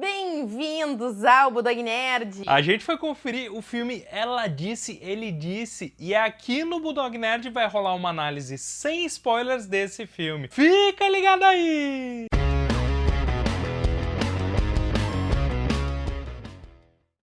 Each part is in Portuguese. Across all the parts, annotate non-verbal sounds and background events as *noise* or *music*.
Bem-vindos ao Budog Nerd! A gente foi conferir o filme Ela Disse, Ele Disse e aqui no Budog Nerd vai rolar uma análise sem spoilers desse filme. Fica ligado aí!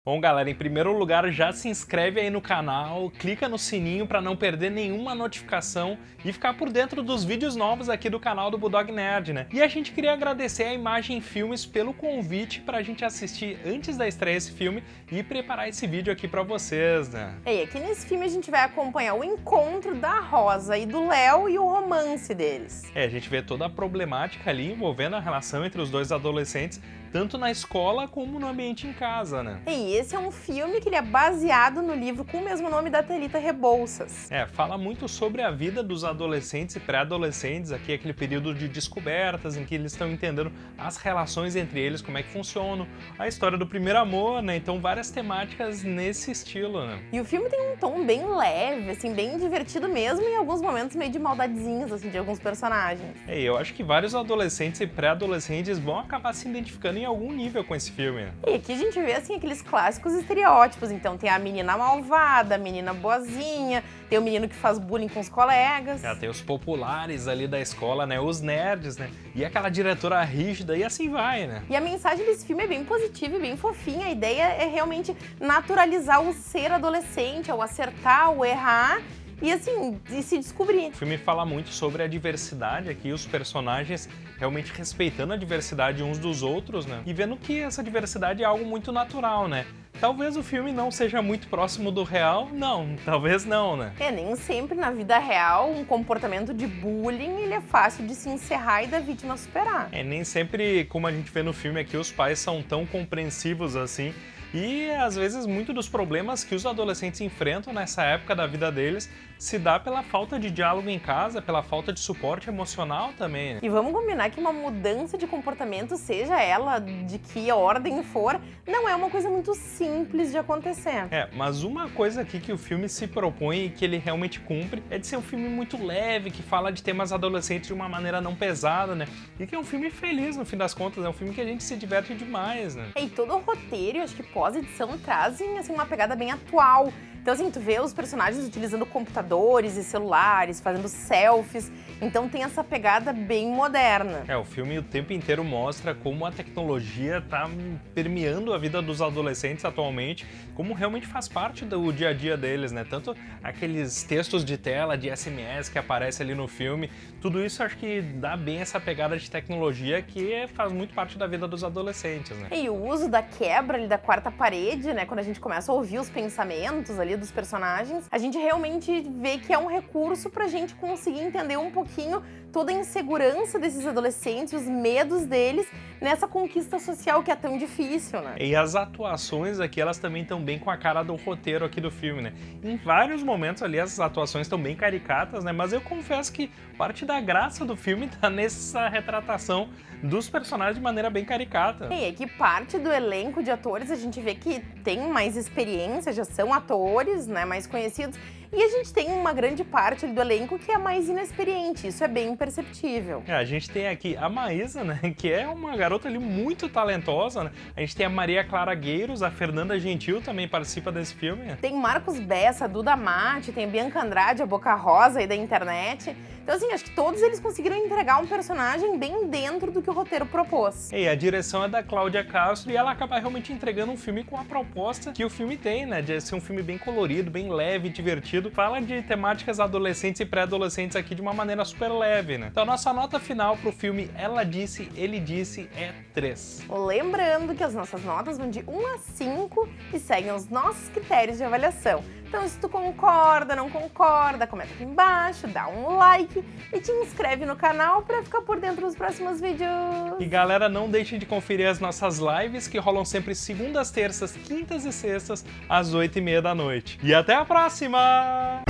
Bom, galera, em primeiro lugar, já se inscreve aí no canal, clica no sininho para não perder nenhuma notificação e ficar por dentro dos vídeos novos aqui do canal do Budog Nerd, né? E a gente queria agradecer a Imagem Filmes pelo convite para a gente assistir antes da estreia esse filme e preparar esse vídeo aqui para vocês, né? E aqui nesse filme a gente vai acompanhar o encontro da Rosa e do Léo e o romance deles. É, a gente vê toda a problemática ali envolvendo a relação entre os dois adolescentes tanto na escola como no ambiente em casa, né? E esse é um filme que ele é baseado no livro com o mesmo nome da Thelita Rebouças. É, fala muito sobre a vida dos adolescentes e pré-adolescentes, aqui aquele período de descobertas em que eles estão entendendo as relações entre eles, como é que funcionam, a história do primeiro amor, né? Então várias temáticas nesse estilo, né? E o filme tem um tom bem leve, assim, bem divertido mesmo e em alguns momentos meio de maldadezinhas, assim, de alguns personagens. É, eu acho que vários adolescentes e pré-adolescentes vão acabar se identificando em algum nível com esse filme. E aqui a gente vê, assim, aqueles clássicos estereótipos. Então tem a menina malvada, a menina boazinha, tem o menino que faz bullying com os colegas. É, tem os populares ali da escola, né? Os nerds, né? E aquela diretora rígida e assim vai, né? E a mensagem desse filme é bem positiva e bem fofinha. A ideia é realmente naturalizar o ser adolescente, o acertar, o errar e assim, de se descobrir. O filme fala muito sobre a diversidade aqui, os personagens realmente respeitando a diversidade uns dos outros, né? E vendo que essa diversidade é algo muito natural, né? Talvez o filme não seja muito próximo do real, não, talvez não, né? É, nem sempre na vida real um comportamento de bullying ele é fácil de se encerrar e da vítima superar. É, nem sempre, como a gente vê no filme aqui, os pais são tão compreensivos assim e às vezes muito dos problemas que os adolescentes enfrentam nessa época da vida deles se dá pela falta de diálogo em casa, pela falta de suporte emocional também. Né? E vamos combinar que uma mudança de comportamento, seja ela de que ordem for, não é uma coisa muito simples de acontecer. É, mas uma coisa aqui que o filme se propõe e que ele realmente cumpre é de ser um filme muito leve, que fala de temas adolescentes de uma maneira não pesada, né? E que é um filme feliz, no fim das contas, é um filme que a gente se diverte demais, né? E todo o roteiro, acho que pós-edição, trazem assim, uma pegada bem atual. Então, assim, tu vê os personagens utilizando computadores e celulares, fazendo selfies. Então tem essa pegada bem moderna. É, o filme o tempo inteiro mostra como a tecnologia está permeando a vida dos adolescentes atualmente, como realmente faz parte do dia a dia deles, né? Tanto aqueles textos de tela, de SMS que aparece ali no filme, tudo isso acho que dá bem essa pegada de tecnologia que faz muito parte da vida dos adolescentes, né? E o uso da quebra ali da quarta parede, né? Quando a gente começa a ouvir os pensamentos ali dos personagens, a gente realmente vê que é um recurso pra gente conseguir entender um pouquinho pouquinho toda a insegurança desses adolescentes, os medos deles nessa conquista social que é tão difícil, né? E as atuações aqui, elas também estão bem com a cara do roteiro aqui do filme, né? Em vários momentos ali as atuações estão bem caricatas, né? Mas eu confesso que parte da graça do filme *laughs* tá nessa retratação dos personagens de maneira bem caricata. E é que parte do elenco de atores a gente vê que tem mais experiência, já são atores, né, mais conhecidos, e a gente tem uma grande parte do elenco que é mais inexperiente, isso é bem perceptível. É, a gente tem aqui a Maísa, né, que é uma garota ali muito talentosa, né? A gente tem a Maria Clara Gueiros, a Fernanda Gentil também participa desse filme. Tem Marcos Bessa, Duda Mate, tem Bianca Andrade, a Boca Rosa aí da internet. Então, assim, acho que todos eles conseguiram entregar um personagem bem dentro do que o roteiro propôs. E a direção é da Cláudia Castro e ela acaba realmente entregando um filme com a proposta que o filme tem, né? De ser um filme bem colorido, bem leve, divertido. Fala de temáticas adolescentes e pré-adolescentes aqui de uma maneira super leve, né? Então, nossa nota final pro filme Ela Disse, Ele Disse é 3. Lembrando que as nossas notas vão de 1 a 5 e seguem os nossos critérios de avaliação. Então se tu concorda, não concorda, comenta aqui embaixo, dá um like e te inscreve no canal para ficar por dentro dos próximos vídeos. E galera, não deixe de conferir as nossas lives que rolam sempre segundas, terças, quintas e sextas às 8 e meia da noite. E até a próxima!